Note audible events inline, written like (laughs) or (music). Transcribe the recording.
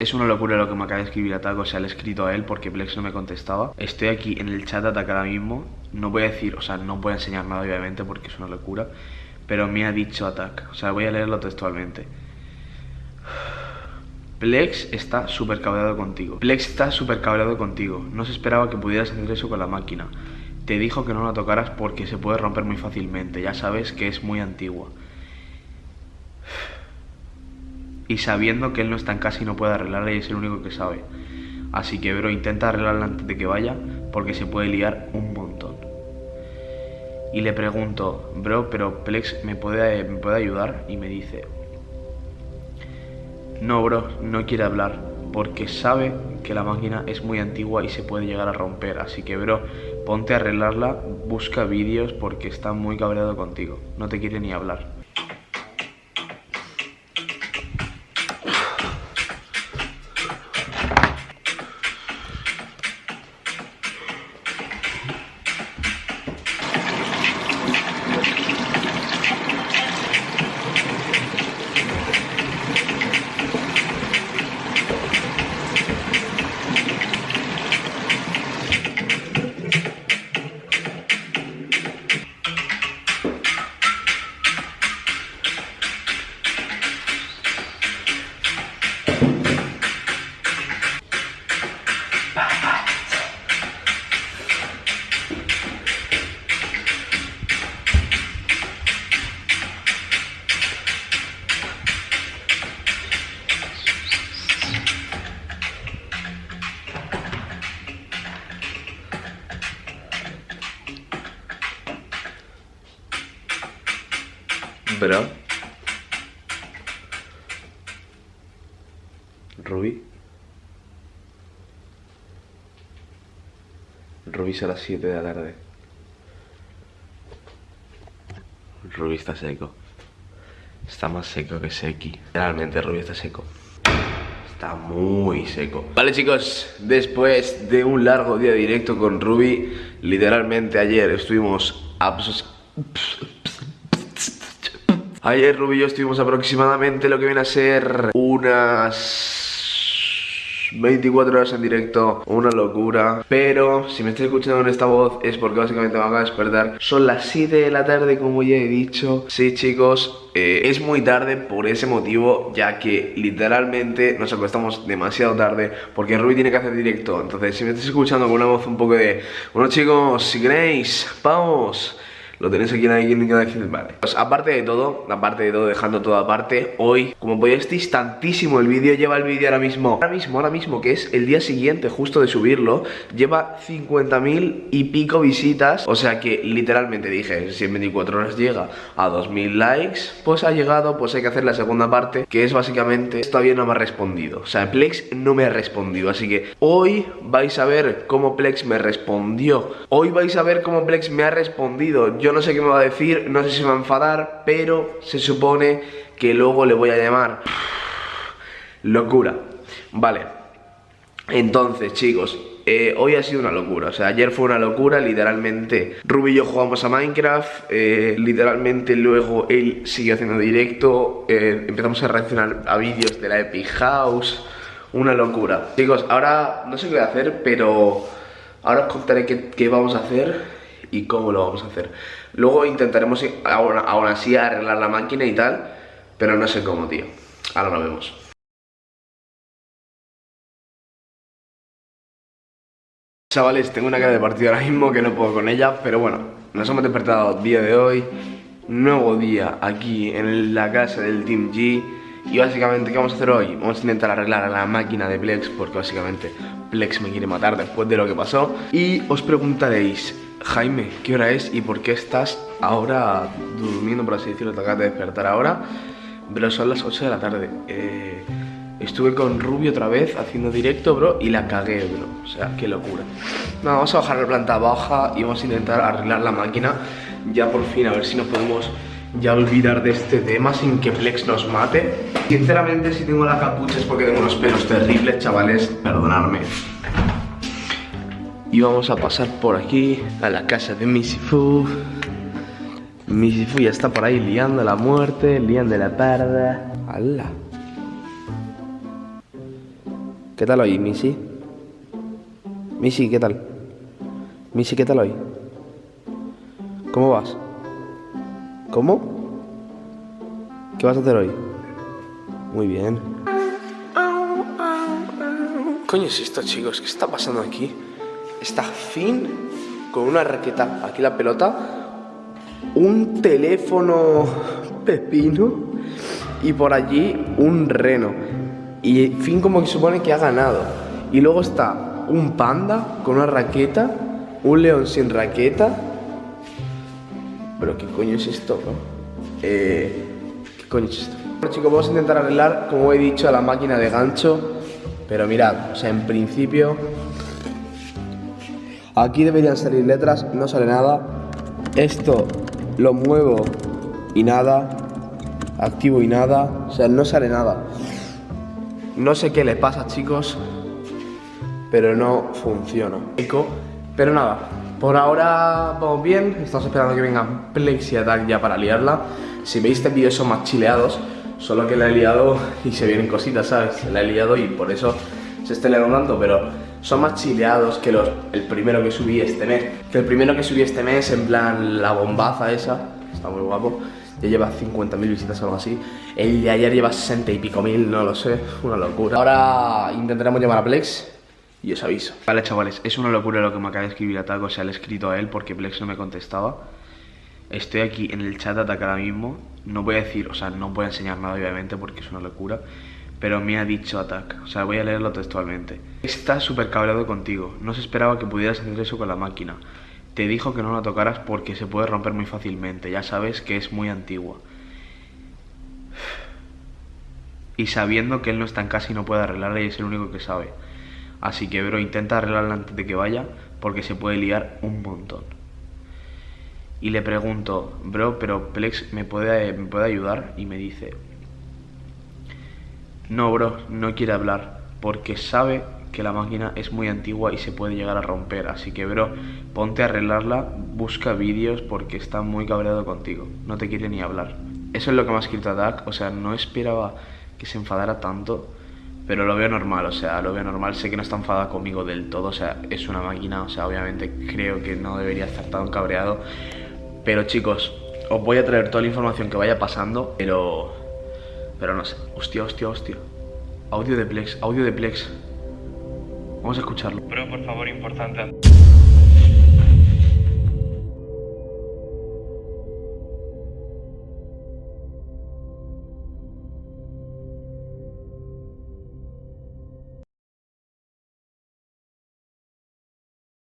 Es una locura lo que me acaba de escribir Ataco, o sea, le he escrito a él porque Plex no me contestaba. Estoy aquí en el chat de Atac ahora mismo. No voy a decir, o sea, no voy a enseñar nada obviamente porque es una locura. Pero me ha dicho Atac, o sea, voy a leerlo textualmente. Plex está súper cabreado contigo. Plex está súper cabreado contigo. No se esperaba que pudieras hacer eso con la máquina. Te dijo que no la tocaras porque se puede romper muy fácilmente. Ya sabes que es muy antigua. Y sabiendo que él no está en casa y no puede arreglarla y es el único que sabe. Así que, bro, intenta arreglarla antes de que vaya porque se puede liar un montón. Y le pregunto, bro, pero Plex me puede, me puede ayudar? Y me dice, no, bro, no quiere hablar porque sabe que la máquina es muy antigua y se puede llegar a romper. Así que, bro, ponte a arreglarla, busca vídeos porque está muy cabreado contigo. No te quiere ni hablar. Bro. Ruby. Ruby es a las 7 de la tarde. Ruby está seco. Está más seco que Seki. Realmente Ruby está seco. Está muy seco. Vale chicos, después de un largo día directo con Ruby, literalmente ayer estuvimos Ayer Ruby y yo estuvimos aproximadamente lo que viene a ser unas 24 horas en directo, una locura. Pero si me estoy escuchando en esta voz es porque básicamente me acabo de despertar. Son las 7 de la tarde como ya he dicho. Sí chicos, eh, es muy tarde por ese motivo Ya que literalmente nos acostamos demasiado tarde Porque Ruby tiene que hacer directo. Entonces si me estás escuchando con una voz un poco de Bueno chicos, si queréis, vamos lo tenéis aquí en la descripción, vale. Pues aparte de todo, aparte de todo, dejando todo aparte Hoy, como podéis tantísimo el vídeo Lleva el vídeo ahora mismo, ahora mismo, ahora mismo Que es el día siguiente justo de subirlo Lleva 50.000 y pico visitas O sea que literalmente dije Si en 24 horas llega a 2.000 likes Pues ha llegado, pues hay que hacer la segunda parte Que es básicamente, todavía no me ha respondido O sea, Plex no me ha respondido Así que hoy vais a ver cómo Plex me respondió Hoy vais a ver cómo Plex me ha respondido yo no sé qué me va a decir, no sé si me va a enfadar, pero se supone que luego le voy a llamar. (sighs) Locura. Vale. Entonces, chicos, eh, hoy ha sido una locura, o sea, ayer fue una locura, literalmente Ruby y yo jugamos a Minecraft, eh, literalmente luego él siguió haciendo directo, eh, empezamos a reaccionar a vídeos de la Epic House, una locura Chicos, ahora no sé qué voy a hacer, pero ahora os contaré qué vamos a hacer y cómo lo vamos a hacer. Luego intentaremos aún, así arreglar la máquina y tal, pero no sé cómo, tío. Ahora lo vemos. Chavales, tengo una cara de partido ahora mismo que no puedo con ella, pero bueno, nos hemos despertado día de hoy, nuevo día aquí en la casa del Team G y básicamente, ¿qué vamos a hacer hoy? Vamos a intentar arreglar la máquina de Plex porque básicamente Plex me quiere matar después de lo que pasó y os preguntaréis, Jaime, ¿qué hora es y por qué estás ahora durmiendo, por así decirlo? Te acabas de despertar ahora, pero son las 8 de la tarde. Eh, estuve con Rubio otra vez haciendo directo, bro, y la cagué, bro. O sea, qué locura. Nada, vamos a bajar la planta baja y vamos a intentar arreglar la máquina ya por fin, a ver si nos podemos ya olvidar de este tema sin que Plex nos mate. Sinceramente, si tengo la capucha es porque tengo unos pelos terribles, chavales, perdonadme. Y vamos a pasar por aquí a la casa de Misifu. Misifu ya está por ahí liando la muerte, liando la parda. ¡Hala! ¿Qué tal hoy, Missy? Missy, ¿qué tal? Missy, ¿qué tal hoy? ¿Cómo vas? ¿Cómo? ¿Qué vas a hacer hoy? Muy bien. coño es esto, chicos? ¿Qué está pasando aquí? Está Finn con una raqueta, aquí la pelota, un teléfono pepino y por allí un reno. Y Finn como que supone que ha ganado. Y luego está un panda con una raqueta, un león sin raqueta. Pero ¿qué coño es esto, Eh, ¿Qué coño es esto? Bueno chicos, vamos a intentar arreglar, como he dicho, a la máquina de gancho. Pero mirad, o sea, en principio Aquí deberían salir letras, no sale nada. Esto lo muevo y nada. Activo y nada. O sea, no sale nada. No sé qué le pasa, chicos. Pero no funciona. Pero nada, por ahora vamos bien. Estamos esperando que vengan Plex y Attack ya para liarla. Si veis este vídeo son más chileados. Solo que la he liado y se vienen cositas, ¿sabes? La he liado y por eso se está liando pero son más chileados que los, el primero que subí este mes. Que el primero que subí este mes, en plan la bombaza esa, está muy guapo. Ya lleva 50.000 visitas o algo así. El de ayer lleva 60 y pico mil, no lo sé, (laughs) una locura. Ahora intentaremos llamar a Plex y os aviso. Vale, chavales, es una locura lo que me acaba de escribir Ataco, o sea, le he escrito a él porque Plex no me contestaba. Estoy aquí en el chat de Ataque ahora mismo. No voy a decir, o sea, no voy a enseñar nada obviamente porque es una locura pero me ha dicho Attack. O sea, voy a leerlo textualmente. Está súper cabreado contigo. No se esperaba que pudieras hacer eso con la máquina. Te dijo que no la tocaras porque se puede romper muy fácilmente. Ya sabes que es muy antigua. Y sabiendo que él no está en casa y no puede arreglarla y es el único que sabe. Así que, bro, intenta arreglarla antes de que vaya porque se puede liar un montón. Y le pregunto, bro, pero Plex me puede, me puede ayudar? Y me dice, no, bro, no quiere hablar, porque sabe que la máquina es muy antigua y se puede llegar a romper. Así que, bro, ponte a arreglarla, busca vídeos porque está muy cabreado contigo. No te quiere ni hablar. Eso es lo que me ha escrito Dak. O sea, no esperaba que se enfadara tanto, pero lo veo normal. O sea, lo veo normal. Sé que no está enfadada conmigo del todo. O sea, es una máquina. O sea, obviamente creo que no debería estar tan cabreado. Pero chicos, os voy a traer toda la información que vaya pasando, pero pero no sé. Hostia, hostia, hostia. Audio de Plex, audio de Plex. Vamos a escucharlo. Bro, por favor, importante.